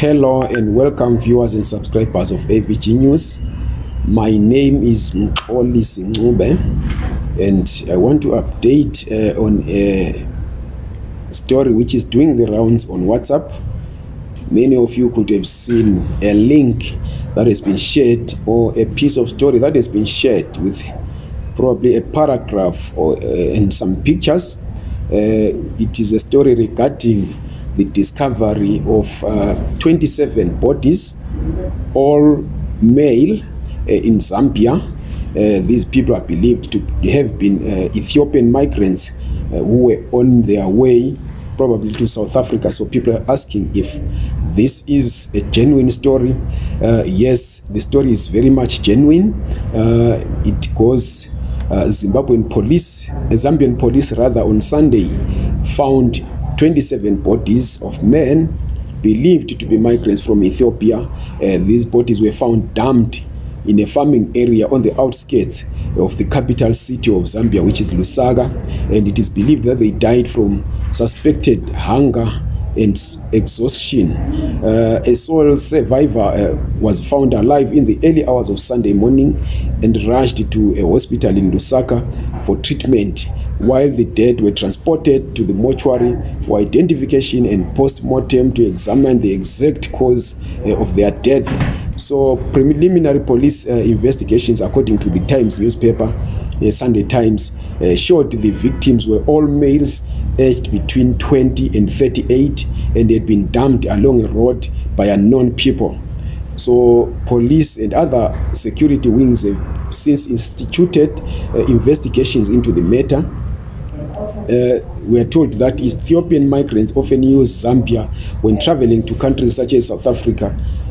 Hello and welcome viewers and subscribers of AVG News. My name is Mxoli Singube and I want to update uh, on a story which is doing the rounds on WhatsApp. Many of you could have seen a link that has been shared or a piece of story that has been shared with probably a paragraph or uh, and some pictures. Uh, it is a story regarding the discovery of uh, 27 bodies, all male uh, in Zambia. Uh, these people are believed to have been uh, Ethiopian migrants uh, who were on their way probably to South Africa. So people are asking if this is a genuine story. Uh, yes, the story is very much genuine. Uh, it goes uh, Zimbabwean police, Zambian police rather, on Sunday found 27 bodies of men believed to be migrants from Ethiopia. Uh, these bodies were found dumped in a farming area on the outskirts of the capital city of Zambia, which is Lusaka, and it is believed that they died from suspected hunger and exhaustion. Uh, a sole survivor uh, was found alive in the early hours of Sunday morning and rushed to a hospital in Lusaka for treatment while the dead were transported to the mortuary for identification and post-mortem to examine the exact cause uh, of their death. So preliminary police uh, investigations according to the Times newspaper, uh, Sunday Times, showed the victims were all males aged between 20 and 38 and had been dumped along a road by unknown people. So police and other security wings have since instituted uh, investigations into the matter uh, we are told that Ethiopian migrants often use Zambia when traveling to countries such as South Africa,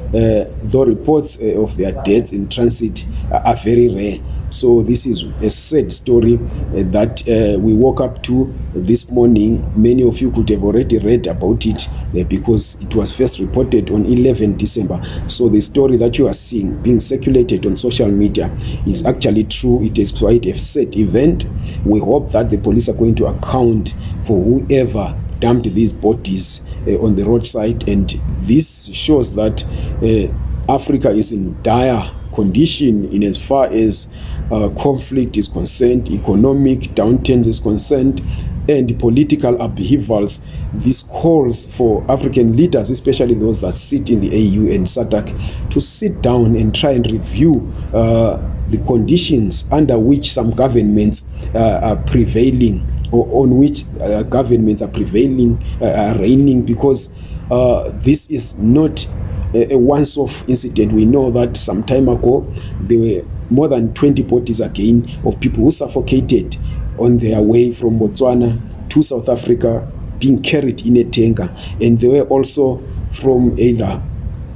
uh, though reports uh, of their deaths in transit are very rare. So this is a sad story uh, that uh, we woke up to this morning. Many of you could have already read about it uh, because it was first reported on 11 December. So the story that you are seeing being circulated on social media is actually true. It is quite a sad event. We hope that the police are going to account for whoever dumped these bodies uh, on the roadside and this shows that uh, Africa is in dire condition in as far as uh, conflict is concerned, economic downturns is concerned, and political upheavals. This calls for African leaders, especially those that sit in the AU and SADC, to sit down and try and review uh, the conditions under which some governments uh, are prevailing or on which uh, governments are prevailing, uh, are reigning, because uh, this is not a, a once-off incident. We know that some time ago there were more than 20 bodies again of people who suffocated on their way from Botswana to South Africa being carried in a tanker and they were also from either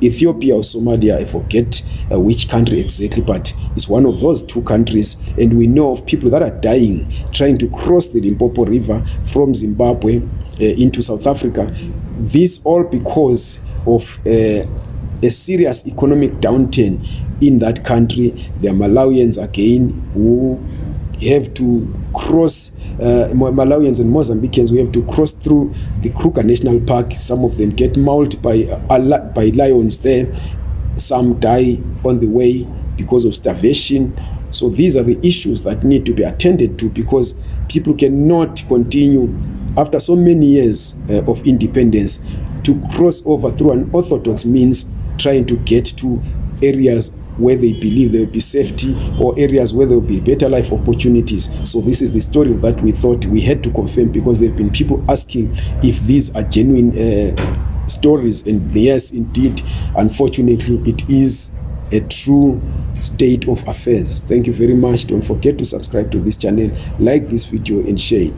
Ethiopia or Somalia, I forget uh, which country exactly, but it's one of those two countries. And we know of people that are dying trying to cross the Limpopo River from Zimbabwe uh, into South Africa. This all because of uh, a serious economic downturn in that country. The Malawians again who have to cross uh, Malawians and Mozambicans we have to cross through the Kruger National Park. Some of them get mauled by uh, by lions there. Some die on the way because of starvation. So these are the issues that need to be attended to because people cannot continue after so many years uh, of independence to cross over through an orthodox means trying to get to areas where they believe there will be safety or areas where there will be better life opportunities. So this is the story that we thought we had to confirm because there have been people asking if these are genuine uh, stories and yes indeed unfortunately it is a true state of affairs. Thank you very much. Don't forget to subscribe to this channel, like this video and share it.